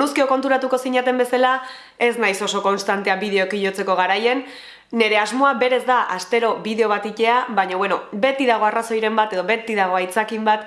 Segunuzkio konturatuko zinaten bezala, ez naiz oso konstantea bideok jotzeko garaien, nire asmoa berez da astero bideo bat itea, baina bueno, beti dago arrazoiren bat edo beti dago aitzakin bat,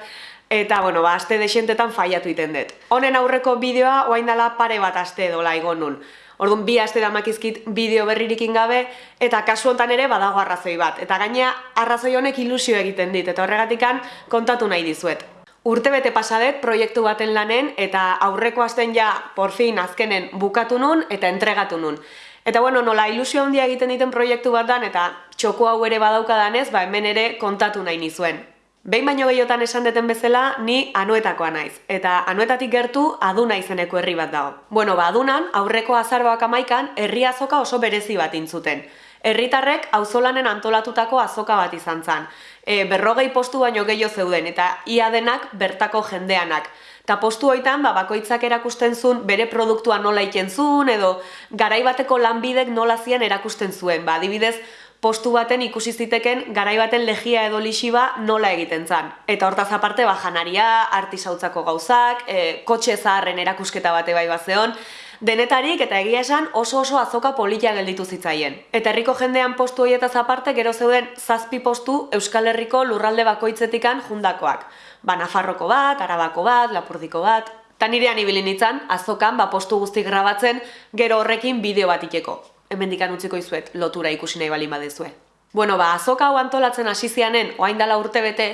eta bueno, ba, aste desentetan faiatu iten dut. Honen aurreko bideoa, oain dela pare bat aste dola egon nun. Orduan, bi aste damakizkit bideo berririkin gabe, eta kasu hontan ere badago arrazoi bat. Eta gaina arrazoi honek ilusio egiten dit, eta horregatikan kontatu nahi dizuet. Urte bete pasadet proiektu baten lanen eta aurreko asten ja porfin azkenen bukatu nun eta entregatu nun. Eta bueno, nola ilusio handia egiten diten proiektu bat dan eta txoko hau ere badaukadanez, ba hemen ere kontatu nahi nizuen. Behin baino gehiotan esan deten bezala, ni anuetakoa naiz. Eta anuetatik gertu aduna izeneko herri bat dago. Bueno, ba adunan, aurreko azarboak amaikan, herri azoka oso berezi bat intzuten. Herritarrek auzolanen antolatutako azoka bat izan zen. E, berrogei postu baino gehiago zeuden, eta ia denak bertako jendeanak. Ta postu hoitan, ba, bakoitzak erakusten zuen bere produktua nola iken zuen, edo garaibateko lanbidek nola zian erakusten zuen. Ba, adibidez, postu baten ikusi ziteken garaibaten legia edo lixiba nola egiten zan. Eta hortaz aparte, ba, janaria, artisautzako gauzak, e, kotxe zaharren erakusketa bate bai bat zeon, denetarik eta egia esan oso oso azoka polita gelditu zitzaien. Eta herriko jendean postu horietaz aparte gero zeuden zazpi postu Euskal Herriko lurralde bakoitzetikan jundakoak. Ba, Nafarroko bat, Arabako bat, Lapurdiko bat... Ta nirean ibilin itzan, azokan ba, postu guzti grabatzen gero horrekin bideo bat ikeko. Hemen dikan utziko izuet, lotura ikusi nahi bali badezue. Bueno, ba, azoka hau antolatzen hasi zianen, oain dala urte bete,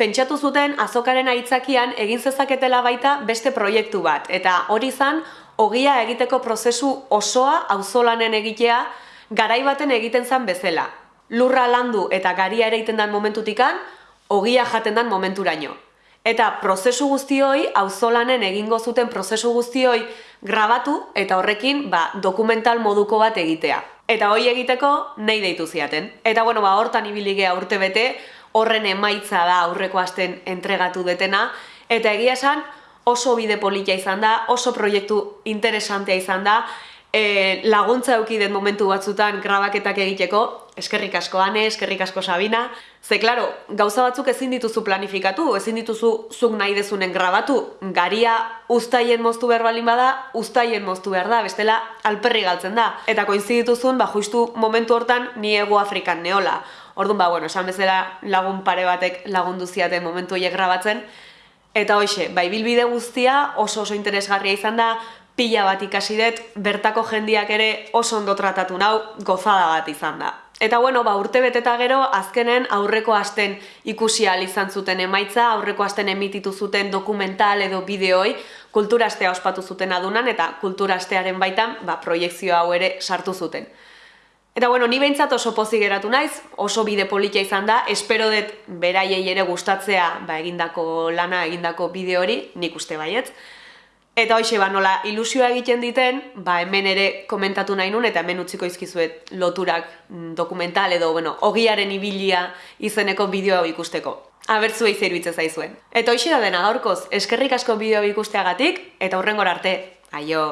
pentsatu zuten azokaren aitzakian egin zezaketela baita beste proiektu bat. Eta hori zan, ogia egiteko prozesu osoa auzolanen egitea garai baten egiten zen bezala. Lurra landu eta garia ere egiten den momentutikan, ogia jaten den momenturaino. Eta prozesu guztioi, auzolanen egingo zuten prozesu guztioi grabatu eta horrekin ba, dokumental moduko bat egitea. Eta hoi egiteko nahi deitu ziaten. Eta bueno, ba, hortan ibiligea urte bete, horren emaitza da aurreko asten entregatu detena, eta egia esan, oso bide polita izan da, oso proiektu interesantea izan da, e, laguntza den momentu batzutan grabaketak egiteko, eskerrik asko Ane, eskerrik asko Sabina, ze klaro, gauza batzuk ezin dituzu planifikatu, ezin dituzu zuk nahi dezunen grabatu, garia ustaien moztu behar balin bada, ustaien moztu behar da, bestela alperri galtzen da. Eta koinzidituzun, ba, justu momentu hortan, ni ego Afrikan neola. Orduan, ba, bueno, esan bezala lagun pare batek lagundu ziaten momentu horiek grabatzen, Eta hoxe, bai bilbide guztia oso oso interesgarria izan da, pila bat ikasi dut, bertako jendiak ere oso ondo tratatu nau, gozada bat izan da. Eta bueno, ba, urte beteta gero, azkenen aurreko asten ikusi izan zuten emaitza, aurreko asten emititu zuten dokumental edo bideoi, kulturastea ospatu zuten adunan, eta kulturastearen baitan, ba, proiektzio hau ere sartu zuten. Eta bueno, ni behintzat oso pozi geratu naiz, oso bide polita izan da, espero dut beraiei ere gustatzea ba, egindako lana, egindako bideo hori, nik uste baietz. Eta hoxe, ba, nola ilusioa egiten diten, ba, hemen ere komentatu nahi nun, eta hemen utziko izkizuet loturak mm, dokumental edo, bueno, ogiaren ibilia izeneko bideoa ikusteko. Abertzu eiz iruditzen zaizuen. Eta hoxe da dena gaurkoz, eskerrik asko bideoa ikusteagatik, eta hurrengor arte, aio!